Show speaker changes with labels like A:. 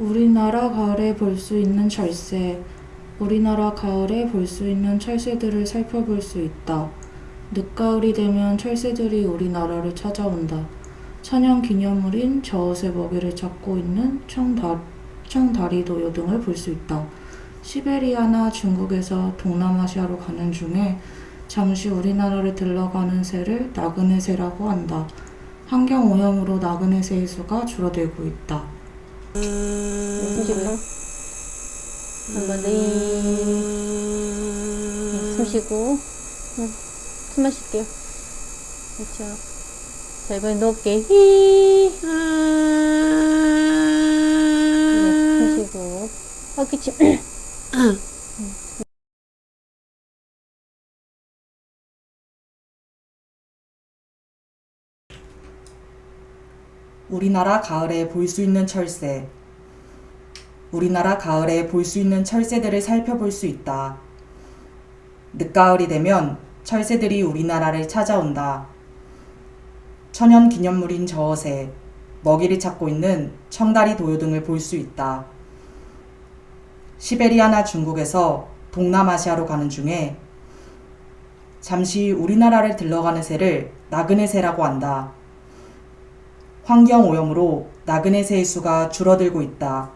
A: 우리나라 가을에 볼 수 있는 철새. 우리나라 가을에 볼 수 있는 철새들을 살펴볼 수 있다. 늦가을이 되면 철새들이 우리나라를 찾아온다. 천연 기념물인 저옷의 먹이를 찾고 있는 청다, 청다리도요 등을 볼 수 있다. 시베리아나 중국에서 동남아시아로 가는 중에 잠시 우리나라를 들러가는 새를 나그네 새라고 한다. 환경 오염으로 나그네 새의 수가 줄어들고 있다.
B: 숨 쉬고요. 한번 더. 네, 숨 쉬고. 응. 숨 마실게요. 그렇죠. 자, 이번에 높게. 히. 네, 숨 쉬고. 어, 기침.
C: 우리나라 가을에 볼 수 있는 철새. 우리나라 가을에 볼 수 있는 철새들을 살펴볼 수 있다. 늦가을이 되면 철새들이 우리나라를 찾아온다. 천연 기념물인 저어새, 먹이를 찾고 있는 청다리 도요 등을 볼 수 있다. 시베리아나 중국에서 동남아시아로 가는 중에 잠시 우리나라를 들러가는 새를 나그네 새라고 한다. 환경 오염으로 나그네 새의 수가 줄어들고 있다.